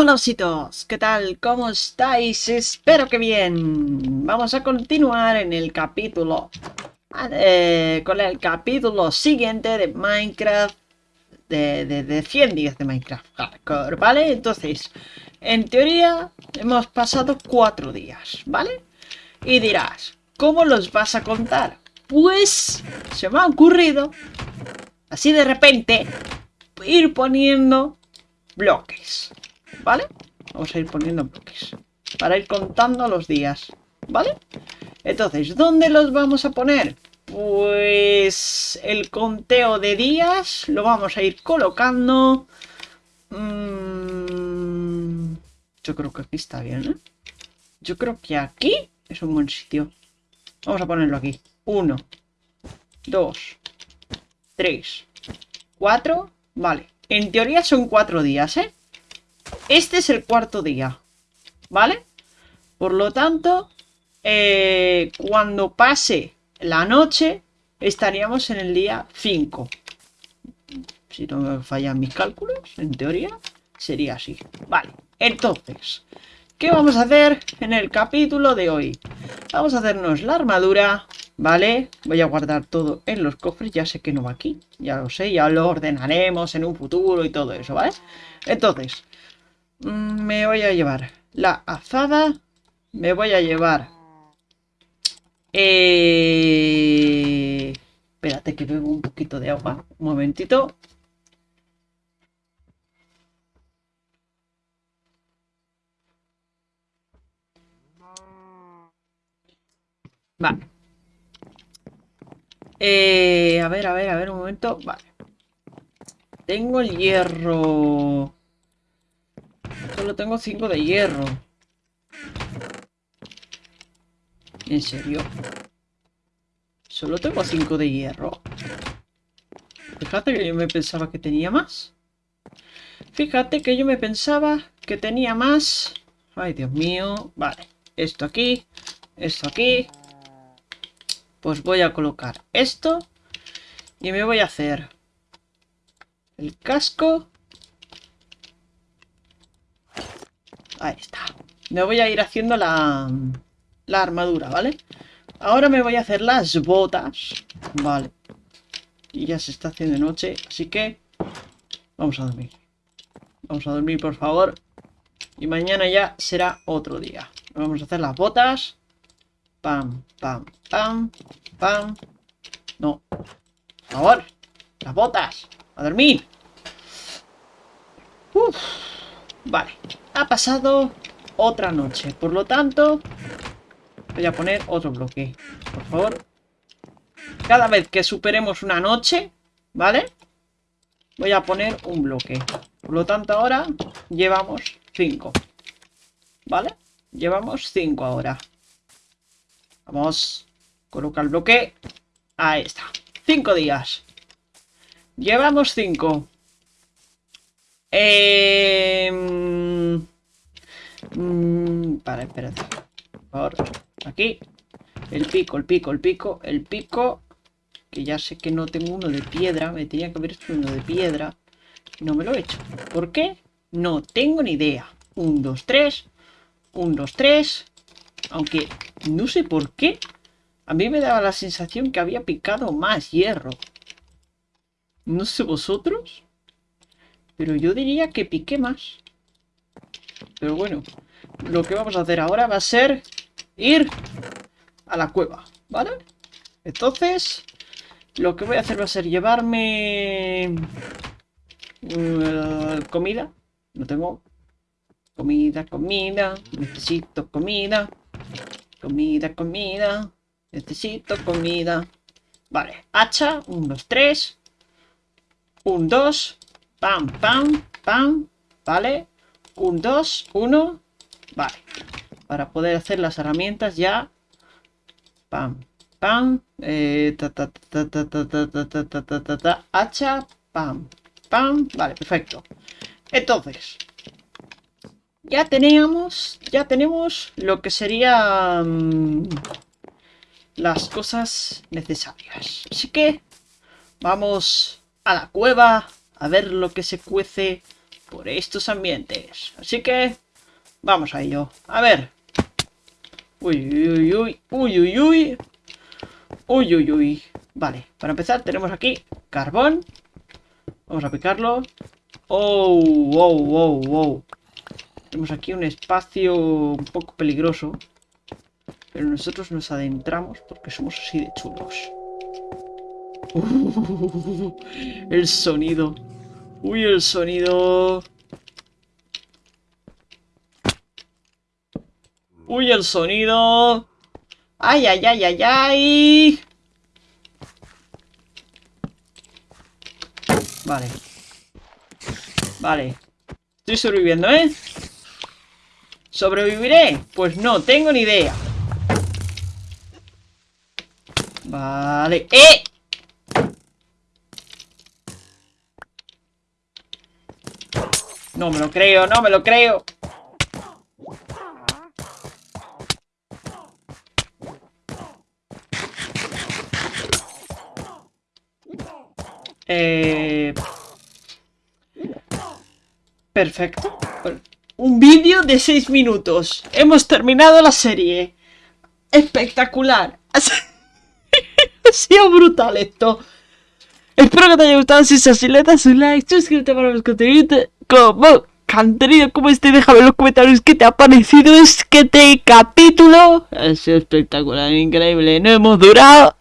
Hola ositos, ¿qué tal? ¿Cómo estáis? Espero que bien. Vamos a continuar en el capítulo eh, con el capítulo siguiente de Minecraft de, de, 100 días de Minecraft Hardcore, ¿vale? Entonces, en teoría hemos pasado 4 días, ¿vale? Y dirás, ¿cómo los vas a contar? Pues se me ha ocurrido, así de repente, ir poniendo bloques. ¿Vale? Vamos a ir poniendo bloques para ir contando los días, ¿vale? Entonces, ¿dónde los vamos a poner? Pues el conteo de días lo vamos a ir colocando... Mm, yo creo que aquí está bien, ¿eh? Yo creo que aquí es un buen sitio. Vamos a ponerlo aquí. Uno, dos, tres, cuatro. Vale. En teoría son cuatro días, ¿eh? Este es el cuarto día, ¿vale? Por lo tanto, eh, cuando pase la noche, estaríamos en el día 5. Si no me fallan mis cálculos, en teoría, sería así. Vale, entonces, ¿qué vamos a hacer en el capítulo de hoy? Vamos a hacernos la armadura, ¿vale? Voy a guardar todo en los cofres, ya sé que no va aquí, ya lo sé, ya lo ordenaremos en un futuro y todo eso, ¿vale? Entonces, me voy a llevar la azada. Me voy a llevar... Eh... Espérate que bebo un poquito de agua. Un momentito. Vale. Eh, a ver, a ver, a ver, un momento. Vale. Tengo el hierro. Solo tengo 5 de hierro. ¿En serio? Solo tengo 5 de hierro. Fíjate que yo me pensaba que tenía más. Fíjate que yo me pensaba que tenía más. Ay, Dios mío. Vale. Esto aquí. Esto aquí. Pues voy a colocar esto. Y me voy a hacer el casco Ahí está. Me voy a ir haciendo la, la armadura, ¿vale? Ahora me voy a hacer las botas. Vale. Y ya se está haciendo noche, así que vamos a dormir. Vamos a dormir, por favor. Y mañana ya será otro día. Vamos a hacer las botas. Pam, pam, pam, pam. No. Por favor. Las botas. A dormir. Uf. Vale ha pasado otra noche. Por lo tanto, voy a poner otro bloque. Por favor. Cada vez que superemos una noche, ¿vale? Voy a poner un bloque. Por lo tanto, ahora llevamos 5. ¿Vale? Llevamos 5 ahora. Vamos. Coloca el bloque. Ahí está. 5 días. Llevamos 5. Eh... Mm, para, espérate. Por aquí. El pico, el pico, el pico, el pico. Que ya sé que no tengo uno de piedra. Me tenía que haber hecho uno de piedra. No me lo he hecho. ¿Por qué? No tengo ni idea. Un, dos, tres. Un, dos, tres. Aunque no sé por qué. A mí me daba la sensación que había picado más hierro. No sé vosotros. Pero yo diría que piqué más. Pero bueno, lo que vamos a hacer ahora va a ser ir a la cueva, ¿vale? Entonces, lo que voy a hacer va a ser llevarme uh, comida. No tengo comida, comida. Necesito comida. Comida, comida. Necesito comida. Vale, hacha. Un, dos, tres. Un, dos. Pam, pam, pam. Vale. Un, dos, uno. Vale. Para poder hacer las herramientas ya. Pam, pam. hacha. Pam, pam. Vale, perfecto. Entonces. Ya teníamos. Ya tenemos lo que sería... las cosas necesarias. Así que... Vamos a la cueva. A ver lo que se cuece por estos ambientes. Así que vamos a ello. A ver. Uy, uy, uy, uy, uy, uy. Uy, uy, uy. Vale, para empezar tenemos aquí carbón. Vamos a picarlo. Oh, wow, wow, wow. Tenemos aquí un espacio un poco peligroso. Pero nosotros nos adentramos porque somos así de chulos. el sonido. Uy, el sonido. Uy, el sonido. Ay, ay, ay, ay, ay. Vale. Vale. Estoy sobreviviendo, ¿eh? ¿Sobreviviré? Pues no, tengo ni idea. Vale. ¡Eh! No me lo creo, no me lo creo. Eh... Perfecto. Un vídeo de 6 minutos. Hemos terminado la serie. Espectacular. ha sido brutal esto. Espero que te haya gustado. Si es así, le das un like, suscríbete para los contenidos como contenido como este. Déjame en los comentarios qué te ha parecido este capítulo. Ha sido espectacular, increíble. No hemos durado